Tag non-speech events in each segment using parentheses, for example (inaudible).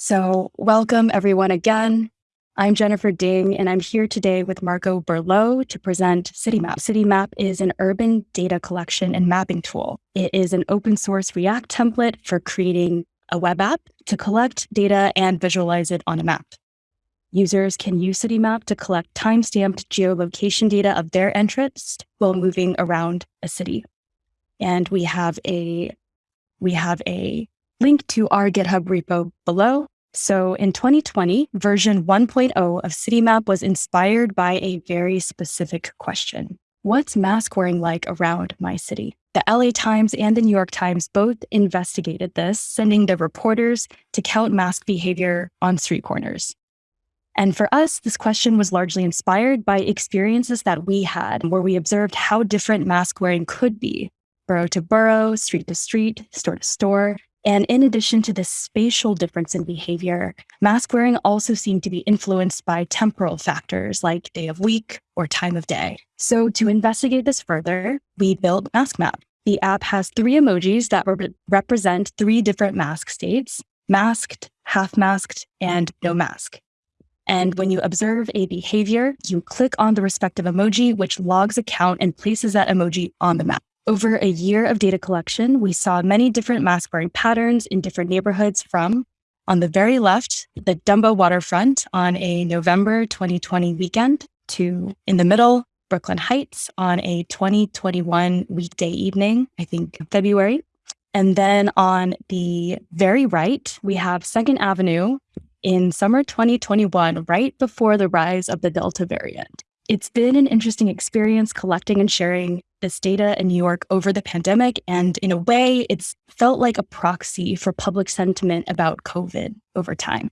So welcome everyone again. I'm Jennifer Ding, and I'm here today with Marco Berlot to present CityMap. CityMap is an urban data collection and mapping tool. It is an open source React template for creating a web app to collect data and visualize it on a map. Users can use CityMap to collect time-stamped geolocation data of their interest while moving around a city. And we have a we have a link to our GitHub repo below. So in 2020, version 1.0 of CityMap was inspired by a very specific question. What's mask wearing like around my city? The LA Times and the New York Times both investigated this, sending their reporters to count mask behavior on street corners. And for us, this question was largely inspired by experiences that we had, where we observed how different mask wearing could be borough to borough, street to street, store to store, and in addition to this spatial difference in behavior, mask wearing also seemed to be influenced by temporal factors like day of week or time of day. So to investigate this further, we built MaskMap. The app has three emojis that re represent three different mask states, masked, half masked, and no mask. And when you observe a behavior, you click on the respective emoji, which logs a count and places that emoji on the map. Over a year of data collection, we saw many different mask wearing patterns in different neighborhoods from, on the very left, the Dumbo waterfront on a November 2020 weekend, to in the middle, Brooklyn Heights on a 2021 weekday evening, I think February. And then on the very right, we have Second Avenue in summer 2021, right before the rise of the Delta variant. It's been an interesting experience collecting and sharing this data in New York over the pandemic. And in a way, it's felt like a proxy for public sentiment about COVID over time.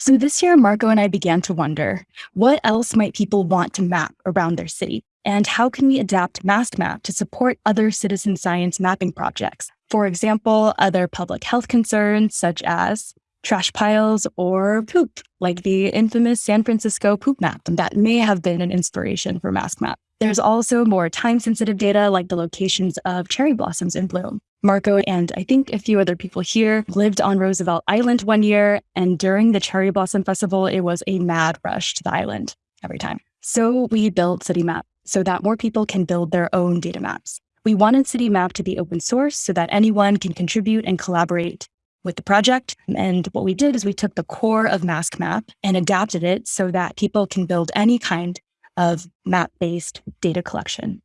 So this year, Marco and I began to wonder, what else might people want to map around their city? And how can we adapt MaskMap to support other citizen science mapping projects? For example, other public health concerns such as trash piles or poop, like the infamous San Francisco poop map that may have been an inspiration for MaskMap. There's also more time-sensitive data like the locations of cherry blossoms in bloom. Marco and I think a few other people here lived on Roosevelt Island one year, and during the Cherry Blossom Festival, it was a mad rush to the island every time. So we built CityMap so that more people can build their own data maps. We wanted CityMap to be open source so that anyone can contribute and collaborate with the project. And what we did is we took the core of MaskMap and adapted it so that people can build any kind of map-based data collection.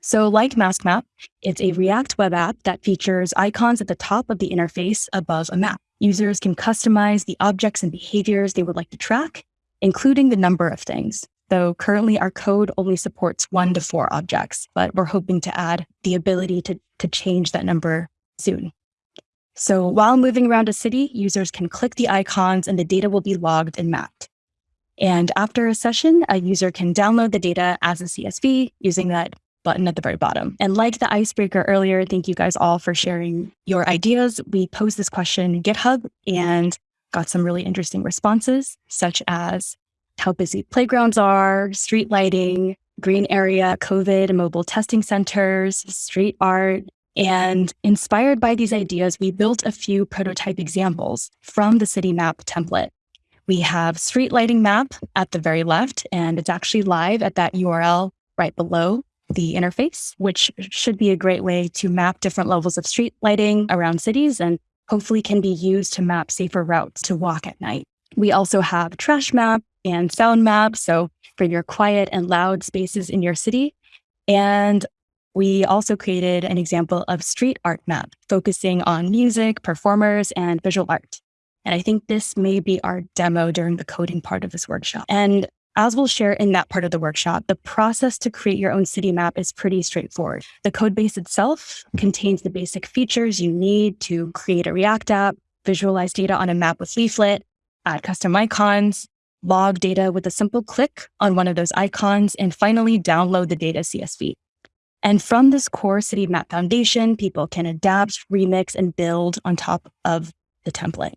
So like MaskMap, it's a React web app that features icons at the top of the interface above a map. Users can customize the objects and behaviors they would like to track, including the number of things. Though currently our code only supports one to four objects, but we're hoping to add the ability to, to change that number soon. So while moving around a city, users can click the icons and the data will be logged and mapped. And after a session, a user can download the data as a CSV using that button at the very bottom. And like the icebreaker earlier, thank you guys all for sharing your ideas. We posed this question in GitHub and got some really interesting responses, such as how busy playgrounds are, street lighting, green area, COVID mobile testing centers, street art, and inspired by these ideas, we built a few prototype examples from the city map template. We have street lighting map at the very left, and it's actually live at that URL right below the interface, which should be a great way to map different levels of street lighting around cities and hopefully can be used to map safer routes to walk at night. We also have trash map and sound map, so for your quiet and loud spaces in your city. And we also created an example of street art map, focusing on music, performers, and visual art. And I think this may be our demo during the coding part of this workshop. And as we'll share in that part of the workshop, the process to create your own city map is pretty straightforward. The code base itself contains the basic features you need to create a React app, visualize data on a map with Leaflet, add custom icons, log data with a simple click on one of those icons, and finally download the data CSV. And from this core city map foundation, people can adapt, remix, and build on top of the template.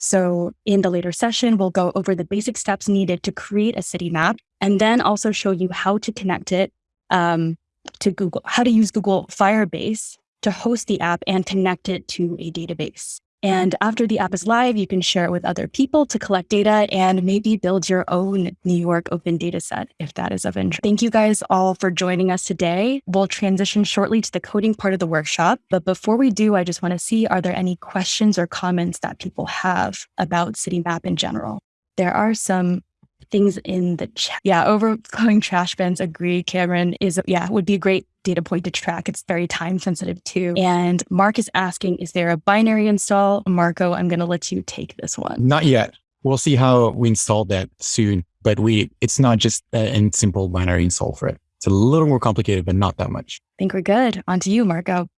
So in the later session, we'll go over the basic steps needed to create a city map and then also show you how to connect it um, to Google, how to use Google Firebase to host the app and connect it to a database. And after the app is live, you can share it with other people to collect data and maybe build your own New York open data set if that is of interest. Thank you guys all for joining us today. We'll transition shortly to the coding part of the workshop. But before we do, I just want to see are there any questions or comments that people have about CityMap in general? There are some things in the chat. Yeah, overflowing trash bins. Agree, Cameron is yeah would be a great data point to track. It's very time sensitive too. And Mark is asking, is there a binary install? Marco, I'm going to let you take this one. Not yet. We'll see how we install that soon. But we, it's not just a simple binary install for it. It's a little more complicated, but not that much. I think we're good. On to you, Marco.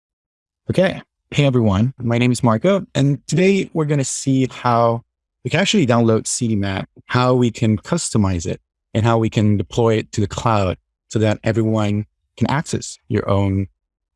Okay. Hey, everyone. My name is Marco. And today we're going to see how we can actually download CityMap, how we can customize it, and how we can deploy it to the cloud so that everyone can access your own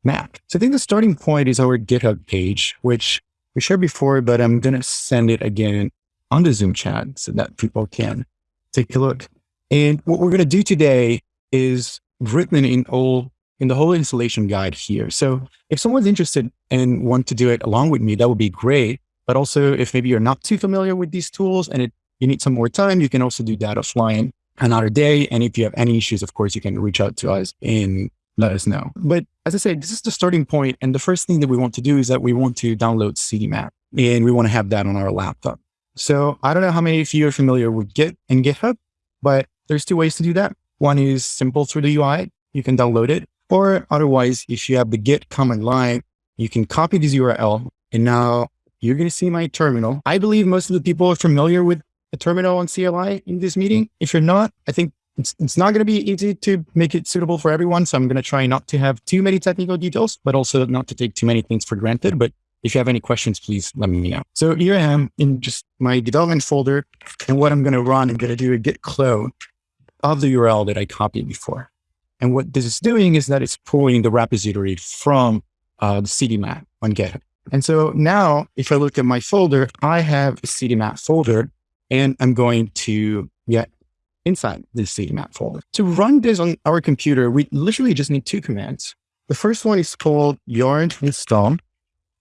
map. So I think the starting point is our GitHub page, which we shared before, but I'm going to send it again on the Zoom chat so that people can take a look. And what we're going to do today is written in all in the whole installation guide here. So if someone's interested and want to do it along with me, that would be great. But also if maybe you're not too familiar with these tools and it, you need some more time, you can also do that offline another day. And if you have any issues, of course, you can reach out to us and let us know. But as I said, this is the starting point. And the first thing that we want to do is that we want to download CityMap and we want to have that on our laptop. So I don't know how many of you are familiar with Git and GitHub, but there's two ways to do that. One is simple through the UI. You can download it. Or otherwise, if you have the Git command line, you can copy this URL and now you're going to see my terminal. I believe most of the people are familiar with a terminal on CLI in this meeting. If you're not, I think it's, it's not going to be easy to make it suitable for everyone. So I'm going to try not to have too many technical details, but also not to take too many things for granted. But if you have any questions, please let me know. So here I am in just my development folder. And what I'm going to run, I'm going to do a git clone of the URL that I copied before. And what this is doing is that it's pulling the repository from uh, the CityMap on GitHub. And so now if I look at my folder, I have a CityMap folder and I'm going to get inside this CityMap folder. To run this on our computer, we literally just need two commands. The first one is called yarn install.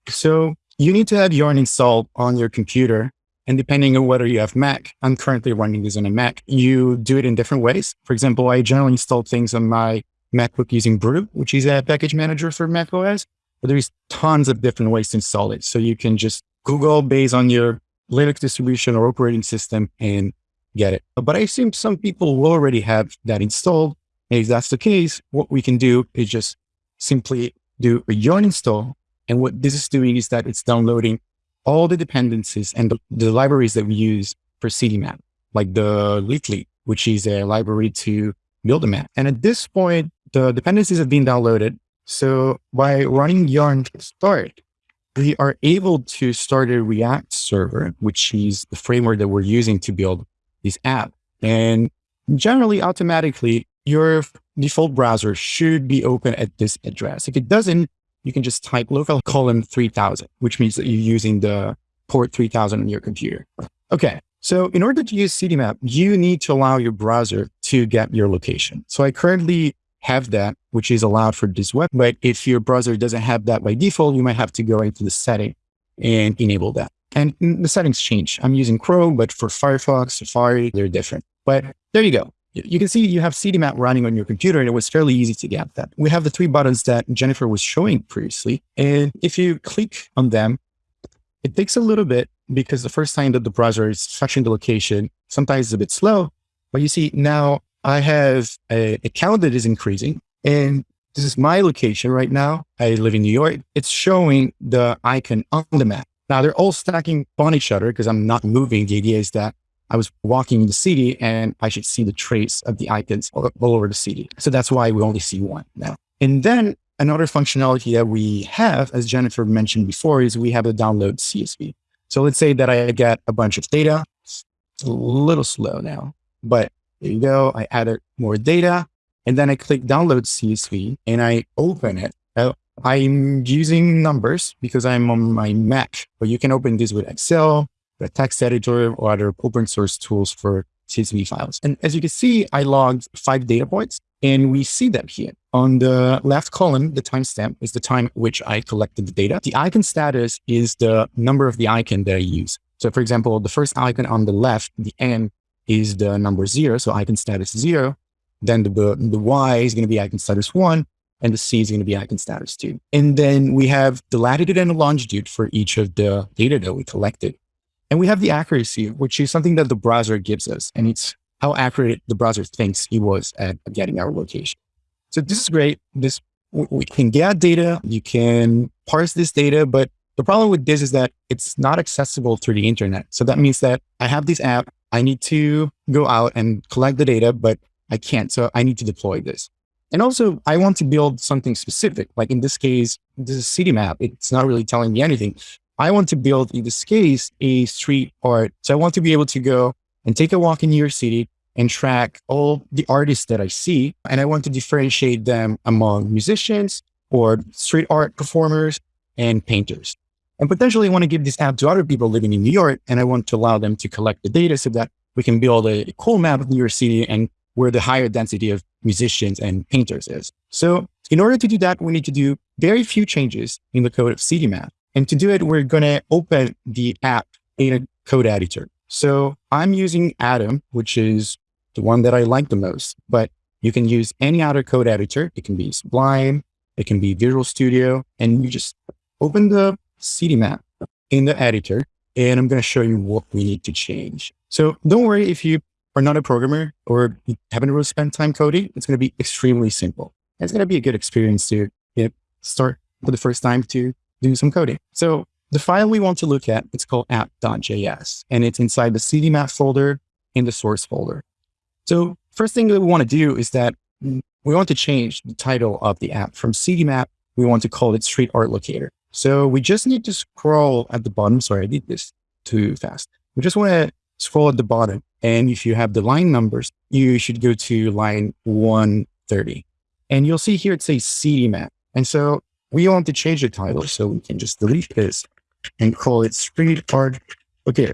So you need to have yarn installed on your computer. And depending on whether you have Mac, I'm currently running this on a Mac, you do it in different ways. For example, I generally install things on my MacBook using Brew, which is a package manager for Mac OS. But there's tons of different ways to install it. So you can just Google based on your Linux distribution or operating system and get it. But I assume some people will already have that installed. And if that's the case, what we can do is just simply do a yarn install. And what this is doing is that it's downloading all the dependencies and the, the libraries that we use for CityMap, like the Leaflet, which is a library to build a map. And at this point, the dependencies have been downloaded. So by running yarn start, we are able to start a React server, which is the framework that we're using to build this app. And generally, automatically, your default browser should be open at this address. If it doesn't, you can just type local colon 3000, which means that you're using the port 3000 on your computer. Okay. So in order to use CityMap, you need to allow your browser to get your location. So I currently have that, which is allowed for this web. But if your browser doesn't have that by default, you might have to go into the setting and enable that. And the settings change. I'm using Chrome, but for Firefox, Safari, they're different. But there you go. You can see you have CityMap running on your computer and it was fairly easy to get that. We have the three buttons that Jennifer was showing previously. And if you click on them, it takes a little bit because the first time that the browser is fetching the location, sometimes it's a bit slow. But you see now I have a account that is increasing and this is my location right now. I live in New York. It's showing the icon on the map. Now they're all stacking on each other because I'm not moving. The idea is that I was walking in the city and I should see the trace of the icons all, all over the city. So that's why we only see one now. And then another functionality that we have, as Jennifer mentioned before, is we have a download CSV. So let's say that I get a bunch of data. It's a little slow now, but there you go. I added more data and then I click download CSV and I open it. I'm using numbers because I'm on my Mac, but you can open this with Excel, the text editor or other open source tools for CSV files. And as you can see, I logged five data points and we see them here On the left column, the timestamp is the time which I collected the data. The icon status is the number of the icon that I use. So for example, the first icon on the left, the N is the number zero. So icon status zero. Then the, the Y is going to be icon status one and the C is going to be icon status two. And then we have the latitude and the longitude for each of the data that we collected. And we have the accuracy, which is something that the browser gives us. And it's how accurate the browser thinks he was at getting our location. So this is great. This we can get data, you can parse this data, but the problem with this is that it's not accessible through the internet. So that means that I have this app, I need to go out and collect the data, but I can't. So I need to deploy this. And also I want to build something specific. Like in this case, this is Citymap. It's not really telling me anything. I want to build in this case, a street art. So I want to be able to go and take a walk in York City and track all the artists that I see. And I want to differentiate them among musicians or street art performers and painters. And potentially want to give this app to other people living in New York. And I want to allow them to collect the data so that we can build a cool map of New York City and where the higher density of musicians and painters is. So in order to do that, we need to do very few changes in the code of Citymap. And to do it, we're going to open the app in a code editor. So I'm using Atom, which is the one that I like the most, but you can use any other code editor. It can be Sublime, it can be Visual Studio, and you just open the Citymap in the editor, and I'm going to show you what we need to change. So don't worry if you are not a programmer or you haven't really spent time coding, it's going to be extremely simple. It's going to be a good experience to you know, start for the first time to do some coding. So the file we want to look at, it's called app.js, and it's inside the Citymap folder in the source folder. So first thing that we want to do is that we want to change the title of the app from Citymap. We want to call it Street Art Locator. So we just need to scroll at the bottom. Sorry, I did this too fast. We just want to scroll at the bottom. And if you have the line numbers, you should go to line 130. And you'll see here it says CityMap. And so we want to change the title. So we can just delete this and call it Street Art Okay.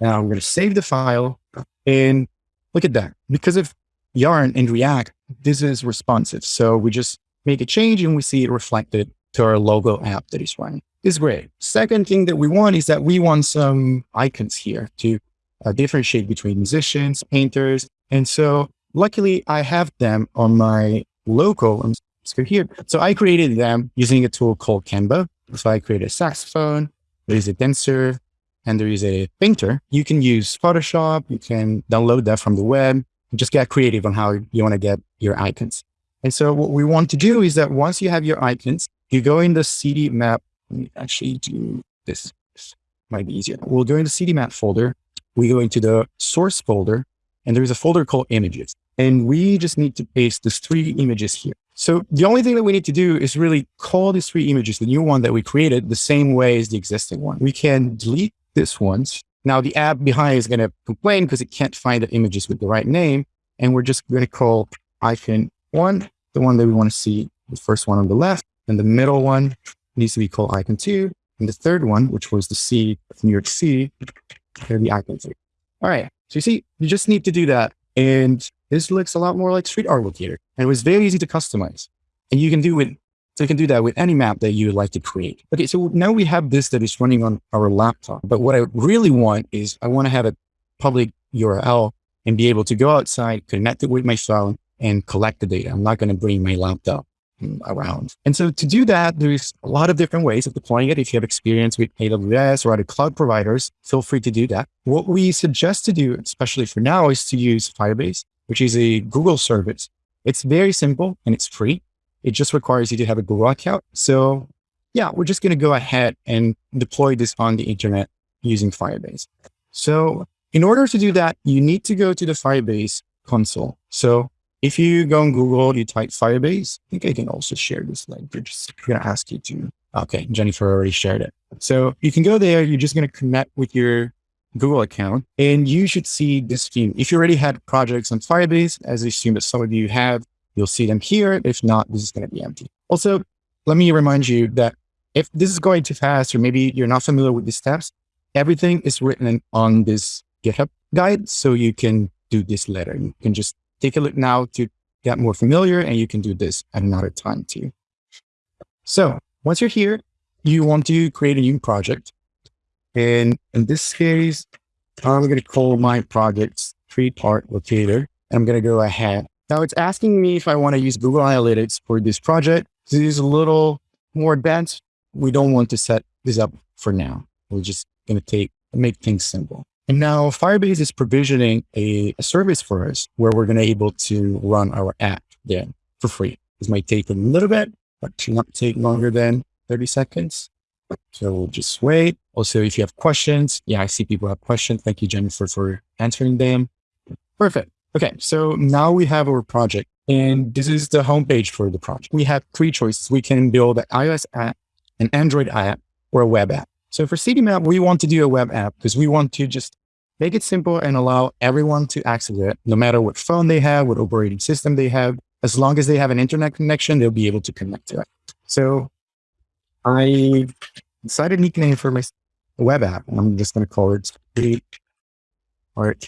Now I'm going to save the file and Look at that. Because of Yarn and React, this is responsive. So we just make a change and we see it reflected to our logo app that is running. It's great. Second thing that we want is that we want some icons here to uh, differentiate between musicians, painters. And so luckily I have them on my logo. Let's go here. So I created them using a tool called Canva. So I created a saxophone, there's a dancer, and there is a painter, you can use Photoshop. You can download that from the web. Just get creative on how you want to get your icons. And so what we want to do is that once you have your icons, you go in the. Let me actually do this. this might be easier. We'll go in the Citymap folder. We go into the source folder and there's a folder called images. And we just need to paste these three images here. So the only thing that we need to do is really call these three images, the new one that we created, the same way as the existing one. We can delete this once. Now the app behind is going to complain because it can't find the images with the right name. And we're just going to call icon one, the one that we want to see, the first one on the left, and the middle one needs to be called icon two. And the third one, which was the C of New York City, going be icon three. All right. So you see, you just need to do that. And this looks a lot more like street art locator. And it was very easy to customize. And you can do it so you can do that with any map that you would like to create. Okay, so now we have this that is running on our laptop. But what I really want is I want to have a public URL and be able to go outside, connect it with my phone and collect the data. I'm not going to bring my laptop around. And so to do that, there's a lot of different ways of deploying it. If you have experience with AWS or other cloud providers, feel free to do that. What we suggest to do, especially for now, is to use Firebase, which is a Google service. It's very simple and it's free. It just requires you to have a Google account. So yeah, we're just going to go ahead and deploy this on the internet using Firebase. So in order to do that, you need to go to the Firebase console. So if you go on Google, you type Firebase, I think I can also share this link. They're just going to ask you to, okay, Jennifer already shared it. So you can go there. You're just going to connect with your Google account and you should see this view. If you already had projects on Firebase, as I assume that some of you have, You'll see them here. If not, this is going to be empty. Also, let me remind you that if this is going too fast, or maybe you're not familiar with the steps, everything is written on this GitHub guide. So you can do this later. You can just take a look now to get more familiar and you can do this at another time too. So once you're here, you want to create a new project. And in this case, I'm going to call my project Street Art Locator. And I'm going to go ahead. Now it's asking me if I want to use Google Analytics for this project. This is a little more advanced. We don't want to set this up for now. We're just going to take make things simple. And now Firebase is provisioning a, a service for us where we're going to able to run our app there for free. This might take a little bit, but should not take longer than 30 seconds. So we'll just wait. Also, if you have questions, yeah, I see people have questions. Thank you, Jennifer, for answering them. Perfect. Okay. So now we have our project and this is the homepage for the project. We have three choices. We can build an iOS app, an Android app, or a web app. So for CityMap, we want to do a web app because we want to just make it simple and allow everyone to access it, no matter what phone they have, what operating system they have. As long as they have an internet connection, they'll be able to connect to it. So I decided a nickname for my web app. I'm just going to call it Street Art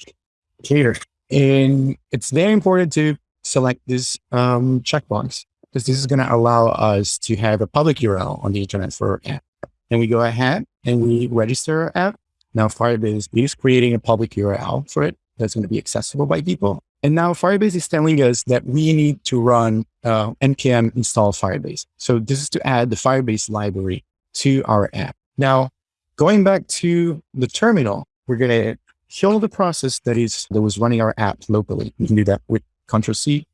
Cater. And it's very important to select this um, checkbox because this is going to allow us to have a public URL on the internet for our app. And we go ahead and we register our app. Now Firebase is creating a public URL for it that's going to be accessible by people. And now Firebase is telling us that we need to run uh, npm install Firebase. So this is to add the Firebase library to our app. Now, going back to the terminal, we're going to kill the process that is that was running our app locally. You can do that with Control C,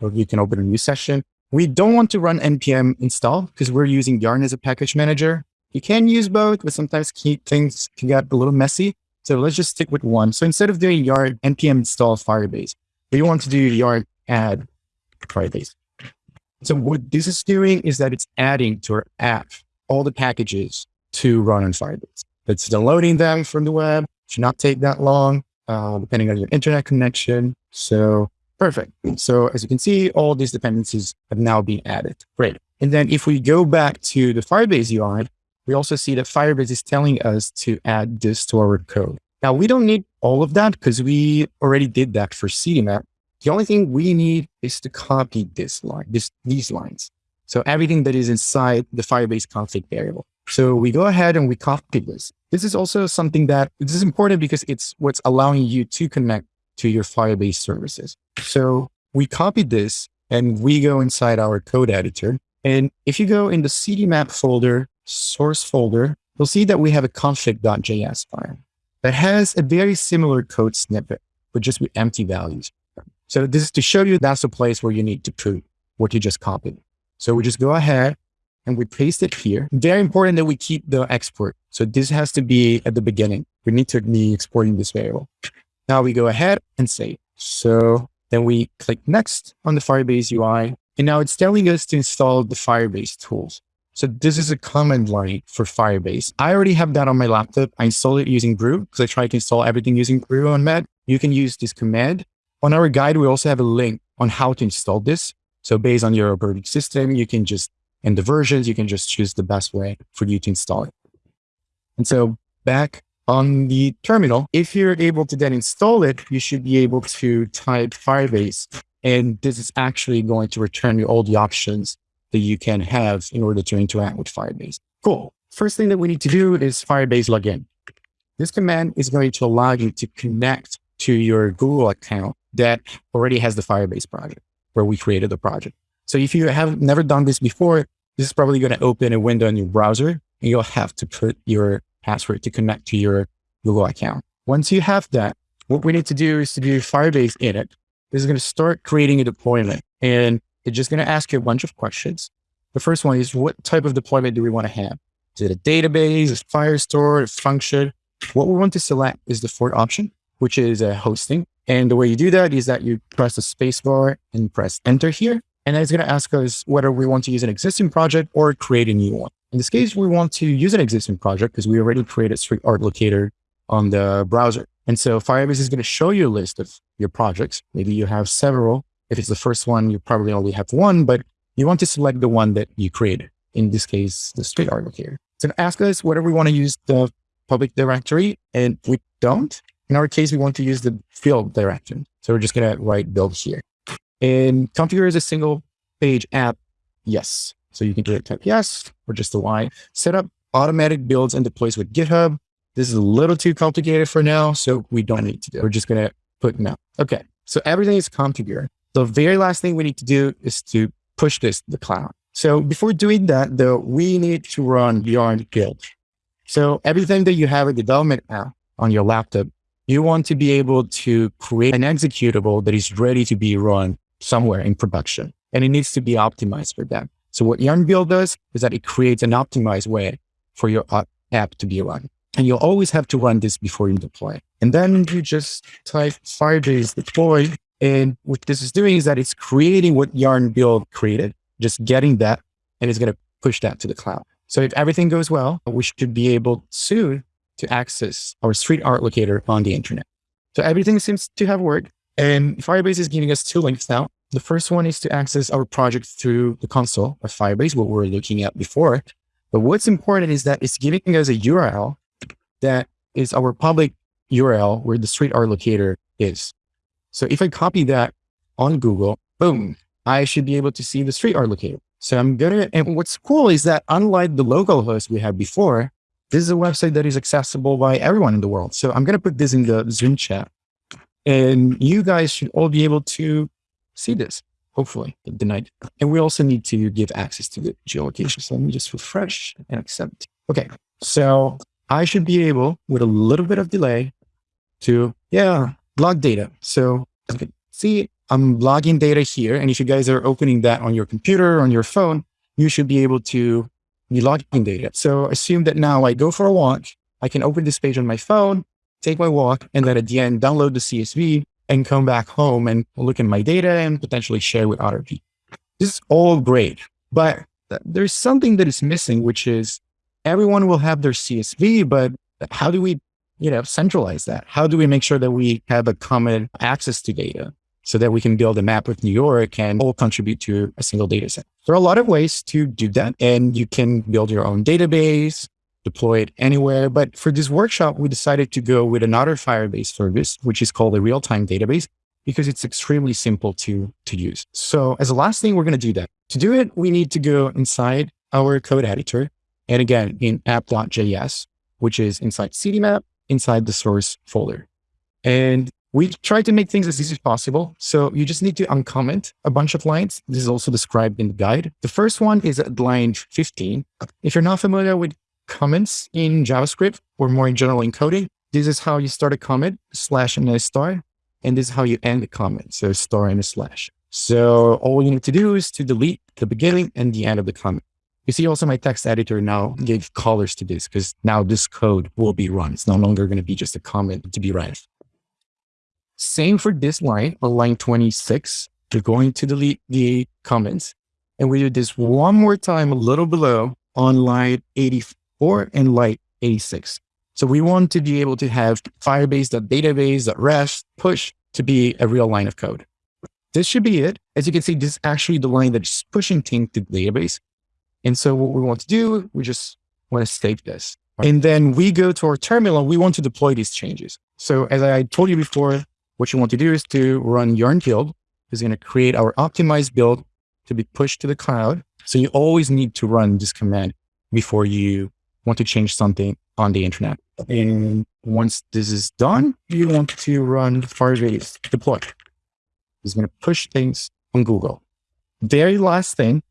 or you can open a new session. We don't want to run npm install because we're using Yarn as a package manager. You can use both, but sometimes things can get a little messy. So let's just stick with one. So instead of doing yarn npm install Firebase, we want to do yarn add Firebase. So what this is doing is that it's adding to our app all the packages to run on Firebase. It's downloading them from the web. It should not take that long, uh, depending on your internet connection. So Perfect. So as you can see, all these dependencies have now been added. Great. And then if we go back to the Firebase UI, we also see that Firebase is telling us to add this to our code. Now we don't need all of that because we already did that for CityMap. The only thing we need is to copy this line, this, these lines. So everything that is inside the Firebase config variable. So we go ahead and we copy this. This is also something that this is important because it's what's allowing you to connect to your Firebase services. So we copied this and we go inside our code editor. And if you go in the CityMap folder, source folder, you'll see that we have a config.js file that has a very similar code snippet, but just with empty values. So this is to show you that's the place where you need to put what you just copied. So we just go ahead and we paste it here. Very important that we keep the export. So this has to be at the beginning. We need to be exporting this variable. Now we go ahead and save. So then we click next on the Firebase UI. And now it's telling us to install the Firebase tools. So this is a command line for Firebase. I already have that on my laptop. I installed it using Brew because I tried to install everything using Brew on Mac. You can use this command. On our guide, we also have a link on how to install this. So based on your operating system, you can just, and the versions, you can just choose the best way for you to install it. And so back on the terminal, if you're able to then install it, you should be able to type Firebase. And this is actually going to return you all the options that you can have in order to interact with Firebase. Cool. First thing that we need to do is Firebase login. This command is going to allow you to connect to your Google account that already has the Firebase project where we created the project. So if you have never done this before, this is probably going to open a window in your browser and you'll have to put your password to connect to your Google account. Once you have that, what we need to do is to do Firebase init. This is going to start creating a deployment and it's just going to ask you a bunch of questions. The first one is what type of deployment do we want to have? Is it a database, a Firestore, a function? What we want to select is the fourth option, which is a hosting. And the way you do that is that you press the space bar and press enter here. And it's going to ask us whether we want to use an existing project or create a new one. In this case, we want to use an existing project because we already created Street Art Locator on the browser. And so Firebase is going to show you a list of your projects. Maybe you have several. If it's the first one, you probably only have one, but you want to select the one that you created. In this case, the Street going to ask us whether we want to use the public directory and we don't. In our case, we want to use the field direction. So we're just going to write build here. And configure as a single page app. Yes. So you can do it type yes or just the Y. Set up automatic builds and deploys with GitHub. This is a little too complicated for now, so we don't need to do. It. We're just going to put no. Okay. So everything is configured. The very last thing we need to do is to push this to the cloud. So before doing that, though, we need to run Yarn build. So everything that you have a development app on your laptop, you want to be able to create an executable that is ready to be run somewhere in production. And it needs to be optimized for that. So what Yarn build does is that it creates an optimized way for your app to be run. And you'll always have to run this before you deploy. And then you just type Firebase deploy. And what this is doing is that it's creating what Yarn build created, just getting that, and it's going to push that to the cloud. So if everything goes well, we should be able soon to access our street art locator on the internet. So everything seems to have worked. And Firebase is giving us two links now. The first one is to access our project through the console of Firebase, what we were looking at before. But what's important is that it's giving us a URL that is our public URL where the street art locator is. So if I copy that on Google, boom, I should be able to see the street art locator. So I'm gonna, and what's cool is that unlike the local host we had before, this is a website that is accessible by everyone in the world. So I'm going to put this in the Zoom chat and you guys should all be able to see this, hopefully tonight. And we also need to give access to the geolocation. So let me just refresh and accept. Okay. So I should be able with a little bit of delay to, yeah, log data. So see, I'm logging data here. And if you guys are opening that on your computer, on your phone, you should be able to be logging data. So assume that now I go for a walk. I can open this page on my phone, take my walk, and then at the end, download the CSV and come back home and look at my data and potentially share with other people. This is all great, but there's something that is missing, which is everyone will have their CSV, but how do we, you know, centralize that? How do we make sure that we have a common access to data so that we can build a map with New York and all contribute to a single data set? There are a lot of ways to do that and you can build your own database, deploy it anywhere. But for this workshop, we decided to go with another Firebase service, which is called a real-time database because it's extremely simple to, to use. So as a last thing, we're going to do that. To do it, we need to go inside our code editor and again, in app.js, which is inside CityMap, inside the source folder. And we try to make things as easy as possible. So you just need to uncomment a bunch of lines. This is also described in the guide. The first one is at line 15. If you're not familiar with comments in JavaScript or more in general in coding, this is how you start a comment, slash and a star. And this is how you end the comment. So star and a slash. So all you need to do is to delete the beginning and the end of the comment. You see also my text editor now gave colors to this because now this code will be run. It's no longer going to be just a comment to be run. Same for this line on line 26. We're going to delete the comments and we do this one more time a little below on line 84 and line 86. So we want to be able to have firebase.database.rest push to be a real line of code. This should be it. As you can see, this is actually the line that's pushing things to the database. And so what we want to do, we just want to save this. And then we go to our terminal. We want to deploy these changes. So as I told you before, what you want to do is to run yarn build is going to create our optimized build to be pushed to the cloud. So you always need to run this command before you want to change something on the internet. And once this is done, you want to run Firebase deploy. It's going to push things on Google. Very last thing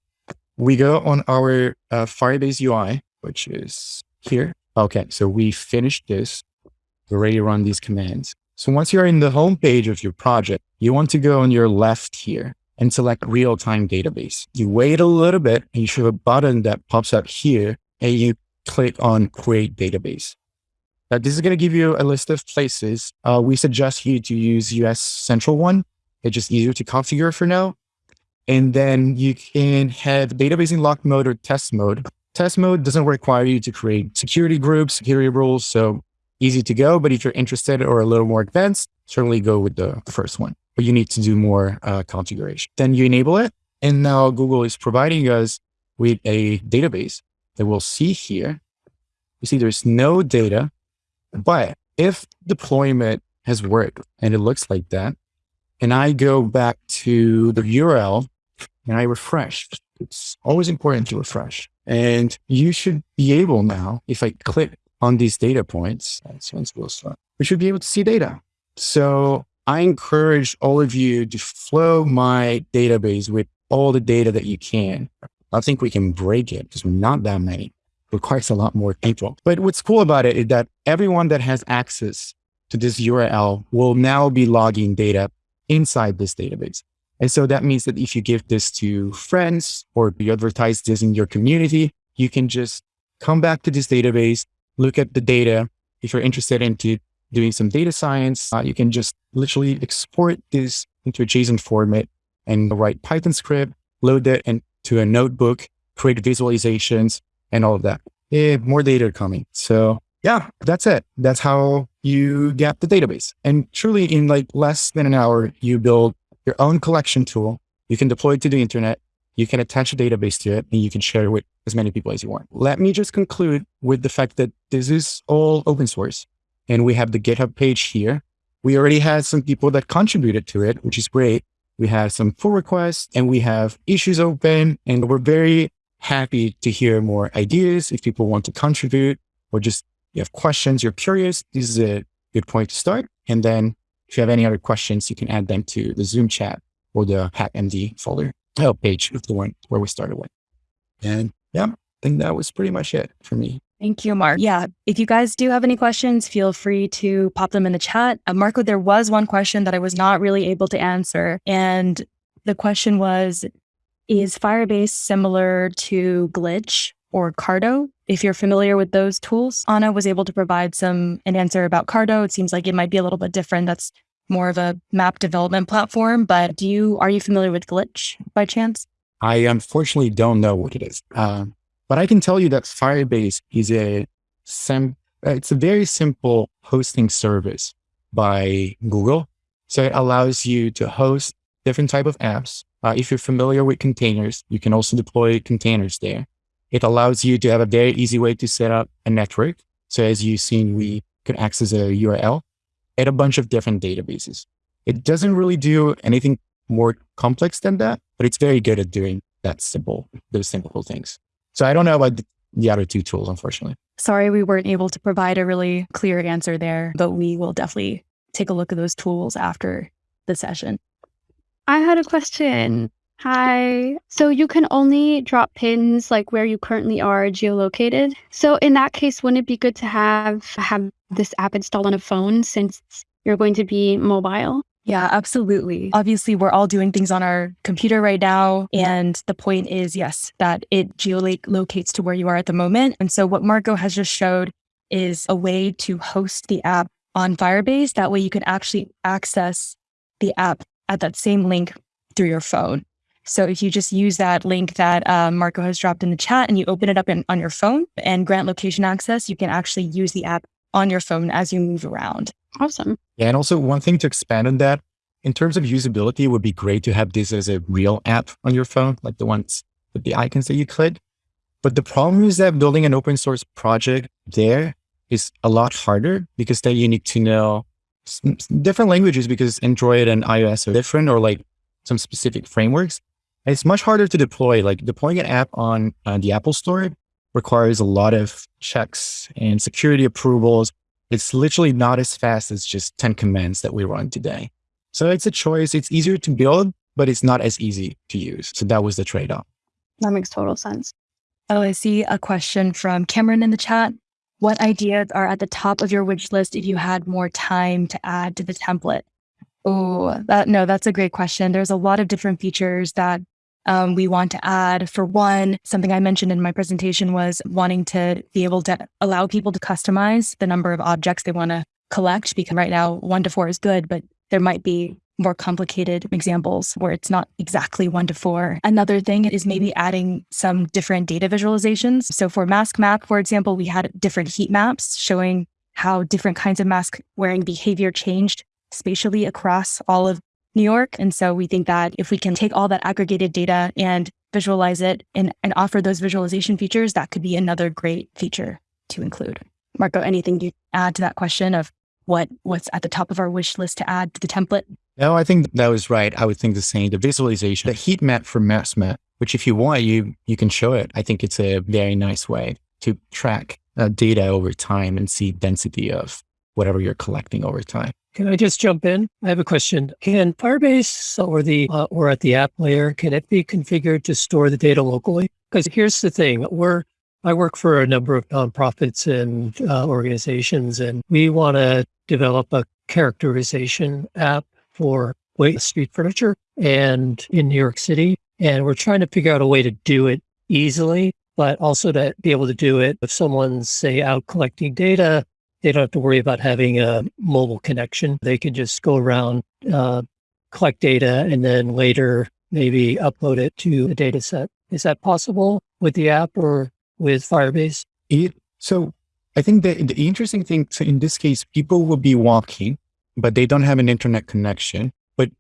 we go on our uh, Firebase UI, which is here. Okay, so we finished this. We already run these commands. So once you're in the home page of your project, you want to go on your left here and select real-time database. You wait a little bit and you should have a button that pops up here and you click on create database. Now, this is going to give you a list of places. Uh, we suggest you to use US Central One. It's just easier to configure for now. And then you can have database in lock mode or test mode. Test mode doesn't require you to create security groups, security rules. So easy to go. But if you're interested or a little more advanced, certainly go with the first one. But you need to do more uh, configuration. Then you enable it. And now Google is providing us with a database that we'll see here. You see there's no data, but if deployment has worked and it looks like that, and I go back to the URL and I refresh, it's always important to refresh. And you should be able now, if I click on these data points, we should be able to see data. So I encourage all of you to flow my database with all the data that you can. I think we can break it because we're not that many. It requires a lot more people. But what's cool about it is that everyone that has access to this URL will now be logging data inside this database. And so that means that if you give this to friends or you advertise this in your community, you can just come back to this database, look at the data. If you're interested into doing some data science, uh, you can just literally export this into a JSON format and write Python script, load it into a notebook, create visualizations and all of that. Yeah, more data coming. So yeah, that's it. That's how you get the database. And truly in like less than an hour, you build your own collection tool. You can deploy it to the internet. You can attach a database to it and you can share it with as many people as you want. Let me just conclude with the fact that this is all open source and we have the GitHub page here. We already had some people that contributed to it, which is great. We have some pull requests and we have issues open and we're very happy to hear more ideas. If people want to contribute or just you have questions, you're curious, this is a good point to start. And then if you have any other questions, you can add them to the Zoom chat or the HackMD folder oh, page of the one where we started with. And yeah, I think that was pretty much it for me. Thank you, Mark. Yeah. If you guys do have any questions, feel free to pop them in the chat. Uh, Marco, there was one question that I was not really able to answer. And the question was Is Firebase similar to Glitch or Carto. If you're familiar with those tools, Anna was able to provide some an answer about Carto. It seems like it might be a little bit different. That's more of a map development platform. But do you are you familiar with Glitch by chance? I unfortunately don't know what it is. Um, but I can tell you that Firebase is a sim, it's a very simple hosting service by Google. So it allows you to host different type of apps. Uh, if you're familiar with containers, you can also deploy containers there. It allows you to have a very easy way to set up a network. So as you've seen, we can access a URL at a bunch of different databases. It doesn't really do anything more complex than that, but it's very good at doing that simple, those simple things. So I don't know about the other two tools, unfortunately. Sorry, we weren't able to provide a really clear answer there, but we will definitely take a look at those tools after the session. I had a question. Hi. So you can only drop pins like where you currently are geolocated. So in that case, wouldn't it be good to have have this app installed on a phone since you're going to be mobile? Yeah, absolutely. Obviously, we're all doing things on our computer right now. And the point is, yes, that it geolocates to where you are at the moment. And so what Marco has just showed is a way to host the app on Firebase. That way you can actually access the app at that same link through your phone. So if you just use that link that uh, Marco has dropped in the chat and you open it up in, on your phone and grant location access, you can actually use the app on your phone as you move around. Awesome. Yeah. And also one thing to expand on that, in terms of usability, it would be great to have this as a real app on your phone, like the ones with the icons that you click. But the problem is that building an open source project there is a lot harder because then you need to know different languages because Android and iOS are different or like some specific frameworks. And it's much harder to deploy. Like deploying an app on uh, the Apple Store requires a lot of checks and security approvals it's literally not as fast as just 10 commands that we run today. So it's a choice. It's easier to build, but it's not as easy to use. So that was the trade off. That makes total sense. Oh, I see a question from Cameron in the chat. What ideas are at the top of your wish list if you had more time to add to the template? Oh, that no, that's a great question. There's a lot of different features that um, we want to add. For one, something I mentioned in my presentation was wanting to be able to allow people to customize the number of objects they want to collect because right now one to four is good, but there might be more complicated examples where it's not exactly one to four. Another thing is maybe adding some different data visualizations. So for mask map, for example, we had different heat maps showing how different kinds of mask wearing behavior changed spatially across all of New York. And so we think that if we can take all that aggregated data and visualize it and, and offer those visualization features, that could be another great feature to include. Marco, anything you add to that question of what what's at the top of our wish list to add to the template? No, I think that was right. I would think the same. The visualization, the heat map for MaskMap, which if you want, you you can show it. I think it's a very nice way to track uh, data over time and see density of whatever you're collecting over time. Can I just jump in? I have a question. Can Firebase or the uh, or at the app layer can it be configured to store the data locally? Because here's the thing: we're I work for a number of nonprofits and uh, organizations, and we want to develop a characterization app for waste street furniture and in New York City. And we're trying to figure out a way to do it easily, but also to be able to do it if someone's, say, out collecting data, they don't have to worry about having a mobile connection. They can just go around, uh, collect data, and then later maybe upload it to a data set. Is that possible with the app or with Firebase? It, so I think the, the interesting thing, so in this case, people will be walking, but they don't have an internet connection. But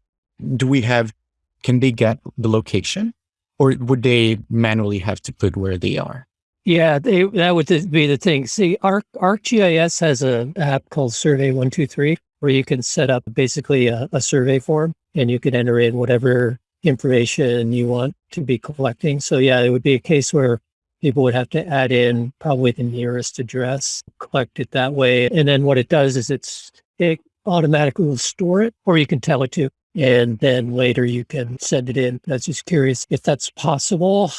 do we have, can they get the location or would they manually have to put where they are? Yeah, they, that would be the thing. See, Arc, ArcGIS has an app called Survey 123 where you can set up basically a, a survey form and you can enter in whatever information you want to be collecting. So yeah, it would be a case where people would have to add in probably the nearest address, collect it that way. And then what it does is it's, it automatically will store it or you can tell it to. And then later you can send it in. I was just curious if that's possible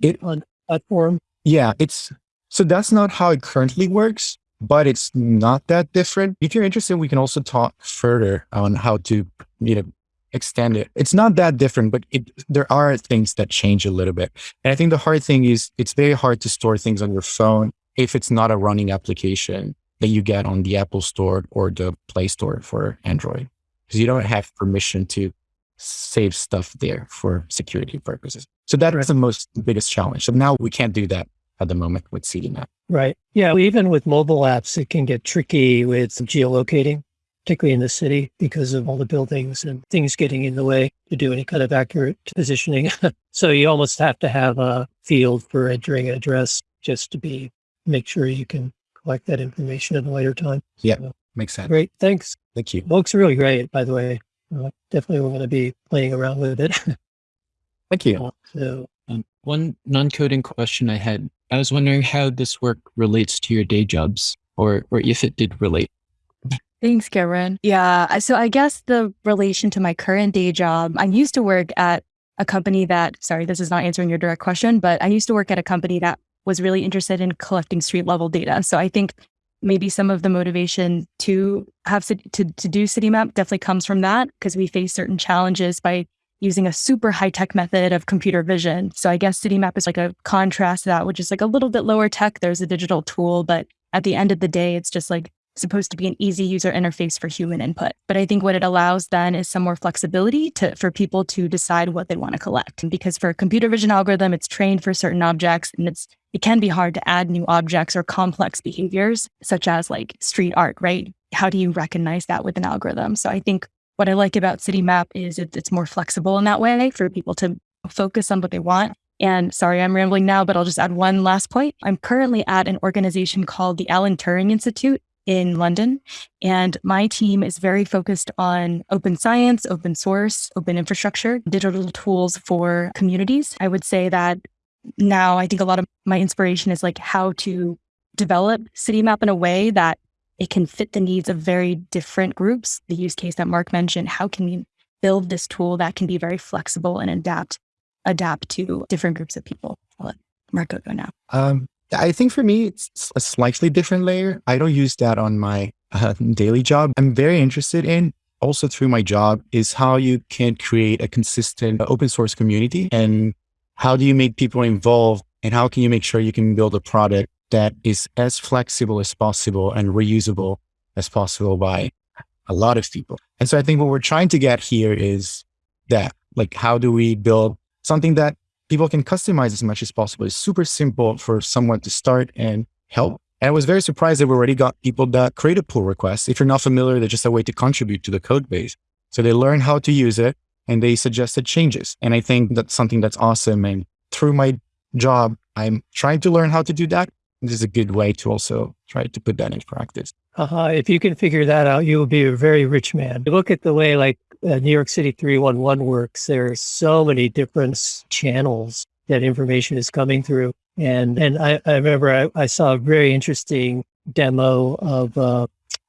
it, on platform. Yeah, it's so that's not how it currently works, but it's not that different. If you're interested, we can also talk further on how to, you know, extend it. It's not that different, but it, there are things that change a little bit. And I think the hard thing is it's very hard to store things on your phone if it's not a running application that you get on the Apple Store or the Play Store for Android, because you don't have permission to save stuff there for security purposes. So that's right. the most biggest challenge. So now we can't do that at the moment with CityMap. Right. Yeah. Even with mobile apps, it can get tricky with geolocating particularly in the city because of all the buildings and things getting in the way to do any kind of accurate positioning. (laughs) so you almost have to have a field for entering an address just to be make sure you can collect that information at a later time. Yeah, so, makes sense. Great, thanks. Thank you. Looks really great, by the way. Uh, definitely, we're going to be playing around with it. (laughs) Thank you. Uh, so, um, one non-coding question I had. I was wondering how this work relates to your day jobs, or or if it did relate. Thanks, Cameron. Yeah. So I guess the relation to my current day job, I used to work at a company that, sorry, this is not answering your direct question, but I used to work at a company that was really interested in collecting street level data. So I think maybe some of the motivation to have to, to, do CityMap definitely comes from that because we face certain challenges by using a super high tech method of computer vision. So I guess CityMap is like a contrast to that, which is like a little bit lower tech. There's a digital tool, but at the end of the day, it's just like supposed to be an easy user interface for human input. But I think what it allows then is some more flexibility to for people to decide what they want to collect. And because for a computer vision algorithm, it's trained for certain objects and it's it can be hard to add new objects or complex behaviors, such as like street art, right? How do you recognize that with an algorithm? So I think what I like about CityMap is it, it's more flexible in that way for people to focus on what they want. And sorry, I'm rambling now, but I'll just add one last point. I'm currently at an organization called the Alan Turing Institute, in London. And my team is very focused on open science, open source, open infrastructure, digital tools for communities. I would say that now I think a lot of my inspiration is like how to develop CityMap in a way that it can fit the needs of very different groups. The use case that Mark mentioned, how can we build this tool that can be very flexible and adapt adapt to different groups of people? I'll let Marco go now. Um, I think for me, it's a slightly different layer. I don't use that on my (laughs) uh, daily job. I'm very interested in also through my job is how you can create a consistent open source community and how do you make people involved and how can you make sure you can build a product that is as flexible as possible and reusable as possible by a lot of people. And so I think what we're trying to get here is that, like, how do we build something that people can customize as much as possible. It's super simple for someone to start and help. And I was very surprised that we already got people that create a pull request. If you're not familiar, they're just a way to contribute to the code base. So they learn how to use it and they suggested changes. And I think that's something that's awesome. And through my job, I'm trying to learn how to do that. This is a good way to also try to put that into practice. Uh-huh. If you can figure that out, you will be a very rich man. look at the way like uh, New York City 311 works, there are so many different channels that information is coming through. And and I, I remember I, I saw a very interesting demo of uh,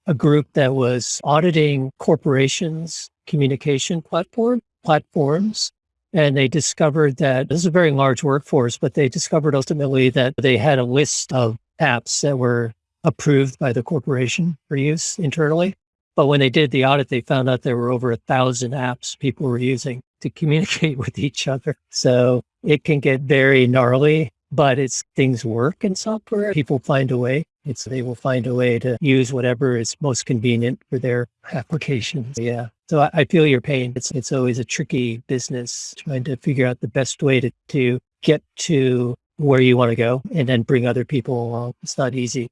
a group that was auditing corporations' communication platform platforms. And they discovered that this is a very large workforce, but they discovered ultimately that they had a list of apps that were approved by the corporation for use internally. But when they did the audit, they found out there were over a thousand apps people were using to communicate (laughs) with each other. So it can get very gnarly, but it's things work in software. People find a way. It's they will find a way to use whatever is most convenient for their applications. Yeah. So I, I feel your pain. It's it's always a tricky business trying to figure out the best way to, to get to where you want to go and then bring other people along. It's not easy.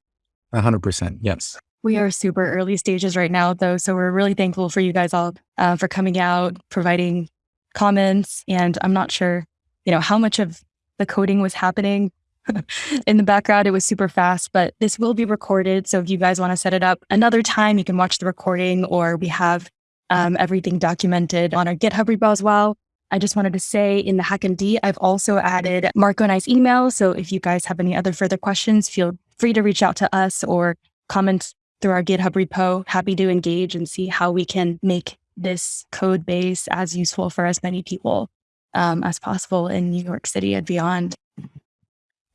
hundred percent. Yes. We are super early stages right now, though. So we're really thankful for you guys all uh, for coming out, providing comments. And I'm not sure, you know, how much of the coding was happening (laughs) in the background. It was super fast, but this will be recorded. So if you guys want to set it up another time, you can watch the recording or we have um, everything documented on our GitHub repo as well. I just wanted to say in the HackMD, I've also added Marco and I's email. So if you guys have any other further questions, feel free to reach out to us or comment through our GitHub repo. Happy to engage and see how we can make this code base as useful for as many people um, as possible in New York City and beyond.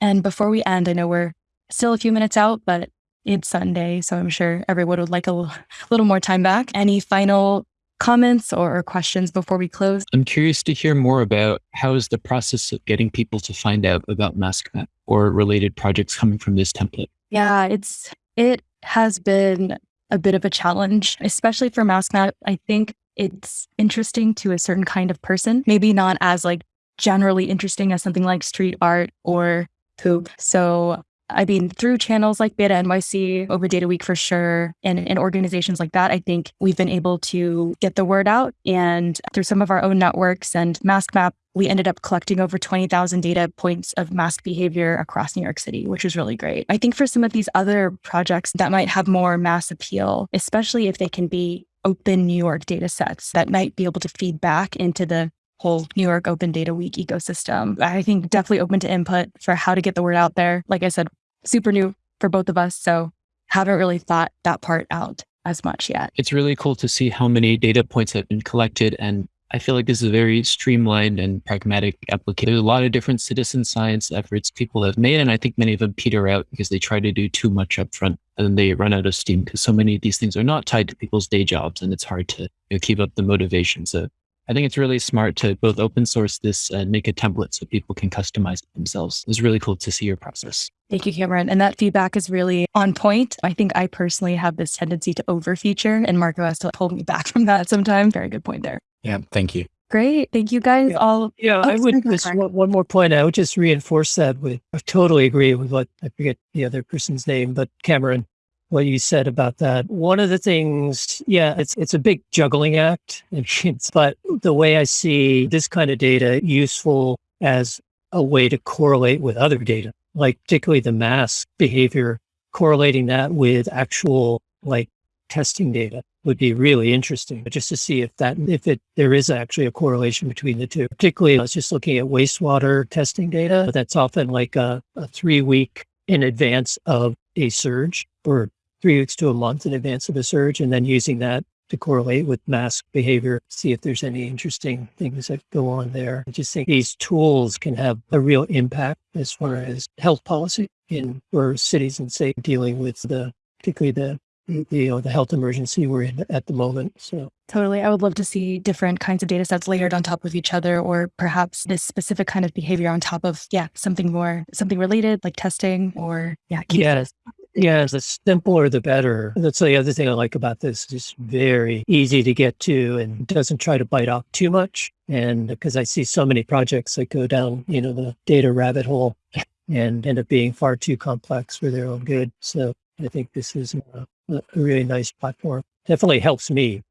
And before we end, I know we're still a few minutes out, but it's Sunday, so I'm sure everyone would like a little, more time back. Any final comments or questions before we close? I'm curious to hear more about how is the process of getting people to find out about MaskMap or related projects coming from this template? Yeah, it's it has been a bit of a challenge, especially for MaskMap. I think it's interesting to a certain kind of person, maybe not as like generally interesting as something like street art or poop. So I mean, through channels like Beta NYC, Open Data Week for sure, and, and organizations like that, I think we've been able to get the word out. And through some of our own networks and MaskMap, we ended up collecting over 20,000 data points of mask behavior across New York City, which was really great. I think for some of these other projects that might have more mass appeal, especially if they can be open New York data sets that might be able to feed back into the whole New York Open Data Week ecosystem. I think definitely open to input for how to get the word out there. Like I said, super new for both of us. So haven't really thought that part out as much yet. It's really cool to see how many data points have been collected. And I feel like this is a very streamlined and pragmatic application. There's a lot of different citizen science efforts people have made. And I think many of them peter out because they try to do too much upfront and then they run out of steam because so many of these things are not tied to people's day jobs and it's hard to you know, keep up the motivation. So I think it's really smart to both open source this and make a template so people can customize it themselves. It's really cool to see your process. Thank you, Cameron. And that feedback is really on point. I think I personally have this tendency to over feature, and Marco has to hold me back (laughs) from that sometimes. Very good point there. Yeah. Thank you. Great. Thank you guys Yeah. all. Yeah, Oh, I would just one, one more point. I would just reinforce that with I totally agree with what I forget the other person's name, but Cameron, what you said about that. One of the things, yeah, it's it's a big juggling act, (laughs) but the way I see this kind of data useful as a way to correlate with other data, like particularly the mask behavior, correlating that with actual like testing data would be really interesting just to see if that if it there is actually a correlation between the two. Particularly i was just looking at wastewater testing data that's often like a, a three week in advance of a surge or three weeks to a month in advance of a surge and then using that to correlate with mask behavior see if there's any interesting things that go on there. I just think these tools can have a real impact as far as health policy in for cities and state dealing with the particularly the, you know, the health emergency we're in at the moment. So Totally. I would love to see different kinds of data sets layered on top of each other, or perhaps this specific kind of behavior on top of, yeah, something more, something related like testing or, yeah. yes, yes, the simpler the better. That's the other thing I like about this. It's very easy to get to and doesn't try to bite off too much. And because I see so many projects that go down, you know, the data rabbit hole and end up being far too complex for their own good. So I think this is a, a really nice platform. Definitely helps me.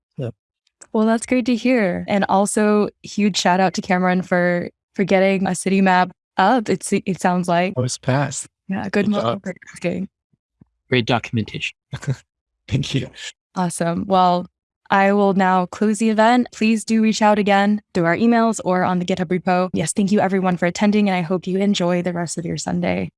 Well, that's great to hear. And also huge shout out to Cameron for, for getting a city map up. It's, it sounds like, I was passed. yeah, good Good job. multitasking. Great documentation. (laughs) Thank you. Awesome. Well, I will now close the event. Please do reach out again through our emails or on the GitHub repo. Yes, thank you everyone for attending, and I hope you enjoy the rest of your Sunday.